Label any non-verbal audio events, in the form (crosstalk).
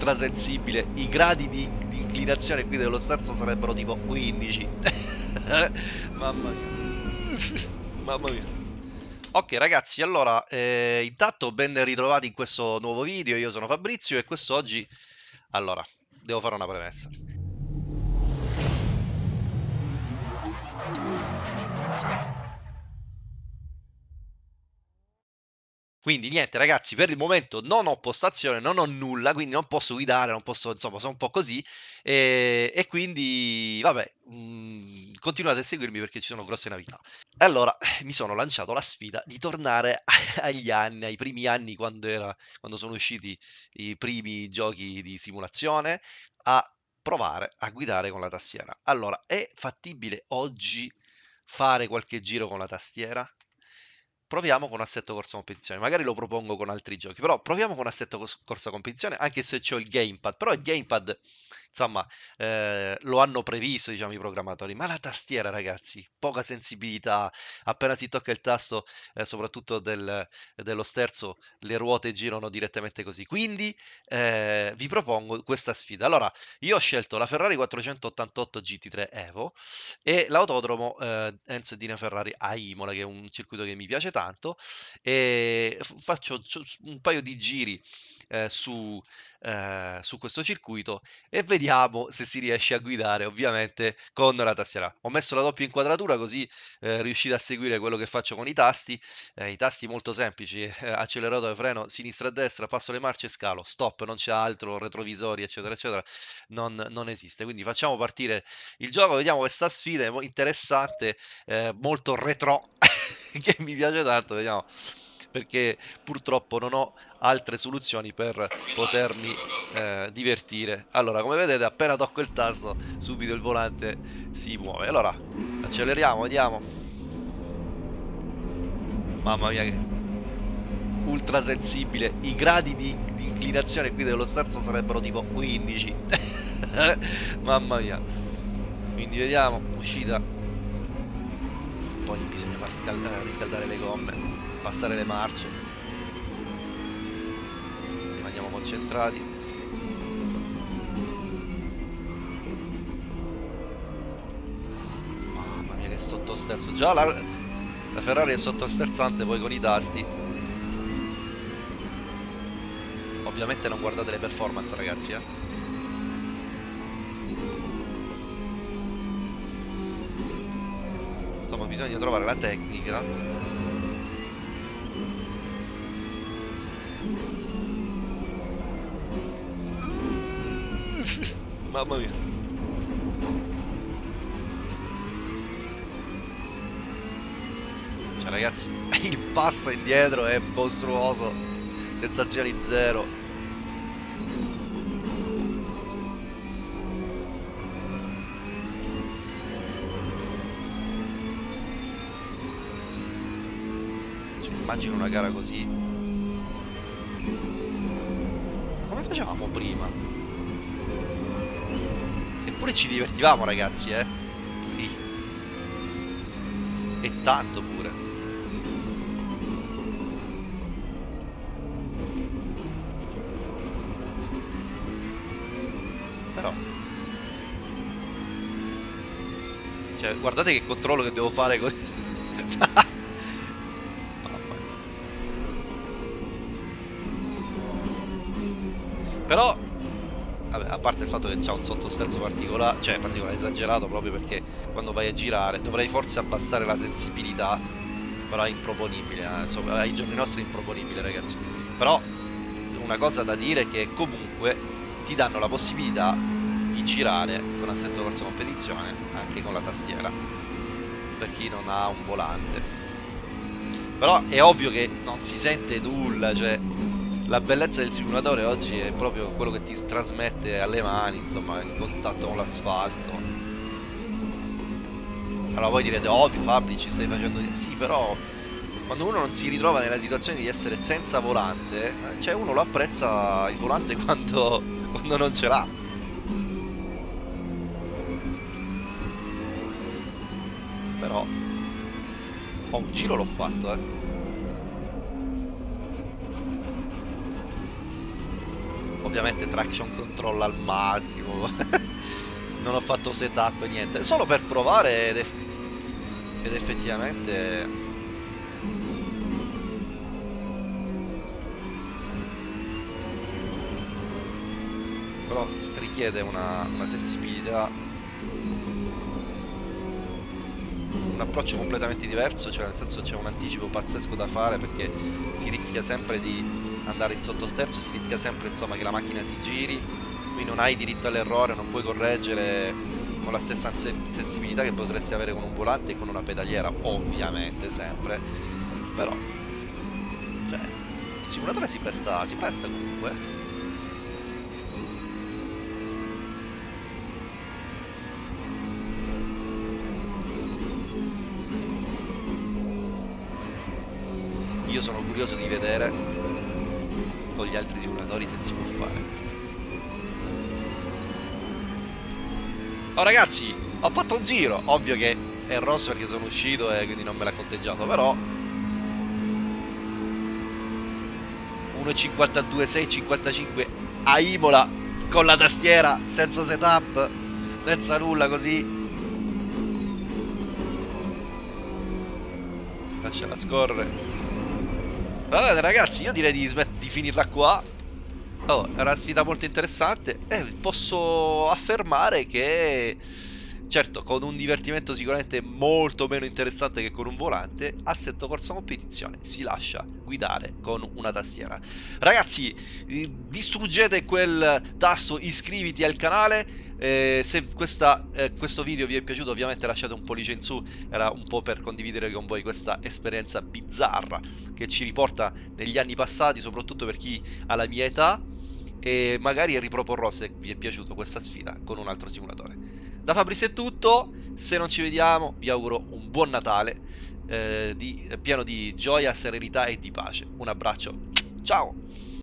ultra sensibile, i gradi di, di inclinazione qui dello sterzo sarebbero tipo 15. (laughs) Mamma mia. Mamma mia. Ok ragazzi, allora, eh, intanto ben ritrovati in questo nuovo video, io sono Fabrizio e quest'oggi... Allora, devo fare una premessa. Quindi niente ragazzi, per il momento non ho postazione, non ho nulla, quindi non posso guidare, non posso, insomma, sono un po' così. E, e quindi, vabbè, mh, mm, continuate a seguirmi perché ci sono grosse novità. Allora, (clears throat) mi sono lanciato la sfida di tornare (laughs) agli anni, ai primi anni quando, era, quando sono usciti i primi giochi di simulazione, a provare a guidare con la tastiera. Allora, è fattibile oggi fare qualche giro con la tastiera? Proviamo con assetto corsa competizione. Magari lo propongo con altri giochi, però proviamo con assetto corsa competizione, anche se c'ho il gamepad. Però il gamepad, insomma, eh, lo hanno previsto, diciamo, i programmatori. Ma la tastiera, ragazzi, poca sensibilità. Appena si tocca il tasto, eh, soprattutto del, dello sterzo, le ruote girano direttamente così. Quindi eh, vi propongo questa sfida. Allora, io ho scelto la Ferrari 488 GT3 Evo e l'autodromo eh, Enzo Dina Ferrari a Imola, che è un circuito che mi piace tanto tanto e faccio un paio di giri eh, su, eh, su questo circuito e vediamo se si riesce a guidare ovviamente con la tastiera. Ho messo la doppia inquadratura così eh, riuscite a seguire quello che faccio con i tasti, eh, i tasti molto semplici, eh, acceleratore, freno, sinistra e destra, passo le marce e scalo, stop, non c'è altro, retrovisori eccetera eccetera, non, non esiste. Quindi facciamo partire il gioco, vediamo questa sfida interessante, eh, molto retro (laughs) (laughs) che mi piace tanto, vediamo perché purtroppo non ho altre soluzioni per potermi eh, divertire. Allora, come vedete, appena tocco il tasto, subito il volante si muove. Allora, acceleriamo, vediamo. Mamma mia che ultra sensibile. I gradi di, di inclinazione qui dello sterzo sarebbero tipo 15. (laughs) Mamma mia. Quindi vediamo, uscita. Poi bisogna far scaldare, riscaldare le gomme passare le marce. Rimaniamo concentrati. Mamma mia che sottosterzo. Già la, la Ferrari è sottosterzante poi con i tasti. Ovviamente non guardate le performance ragazzi eh bisogna trovare la tecnica Mamma mia. Cioè ragazzi, (laughs) il passo indietro è mostruoso. Sensazioni zero. Immagino una gara così. Come facevamo prima? Eppure ci divertivamo ragazzi, eh. E tanto pure. Però. Cioè, guardate che controllo che devo fare con... (laughs) Però Vabbè, a parte il fatto che c'ha un sottosterzo particolare, cioè particolare esagerato proprio perché quando vai a girare dovrei forse abbassare la sensibilità, però è improponibile, eh? insomma ai giorni nostri è improponibile ragazzi. Però una cosa da dire è che comunque ti danno la possibilità di girare con assetto corsa competizione anche con la tastiera per chi non ha un volante. Però è ovvio che non si sente nulla, cioè la bellezza del simulatore oggi è proprio quello che ti trasmette alle mani, insomma, il contatto con l'asfalto. Allora voi direte, ovvio Fabri ci stai facendo... Sì, però quando uno non si ritrova nella situazione di essere senza volante, cioè uno lo apprezza il volante (laughs) quando, quando non ce l'ha. Però... Oh, un giro l'ho fatto, eh. Ovviamente traction control al massimo. (laughs) Non ho fatto setup niente. Solo per provare ed, eff ed effettivamente però richiede una, una sensibilità un approccio completamente diverso, cioè nel senso c'è un anticipo pazzesco da fare perché si rischia sempre di andare in sottosterzo, si rischia sempre insomma che la macchina si giri, qui non hai diritto all'errore, non puoi correggere con la stessa sensibilità che potresti avere con un volante e con una pedaliera, ovviamente sempre, però cioè, il simulatore si presta, si presta comunque io sono curioso di vedere con gli altri simulatori se si può fare Oh ragazzi, ho fatto un giro, ovvio che è rosso perché sono uscito e quindi non me l'ha conteggiato, però 1.52, 6.55 a Imola con la tastiera, senza setup, senza nulla così. Lasciala scorrere. Allora ragazzi io direi di, di finirla qua. Oh, era una sfida molto interessante. E posso affermare che certo con un divertimento sicuramente molto meno interessante che con un volante assetto corsa competizione si lascia guidare con una tastiera. Ragazzi distruggete quel tasto iscriviti al canale eh, se questa, eh, questo video vi è piaciuto ovviamente lasciate un pollice in su. Era un po' per condividere con voi questa esperienza bizzarra che ci riporta negli anni passati soprattutto per chi ha la mia età. E magari riproporrò se vi è piaciuta questa sfida con un altro simulatore. Da Fabrizio è tutto. Se non ci vediamo vi auguro un buon Natale eh, di, pieno di gioia, serenità e di pace. Un abbraccio. Ciao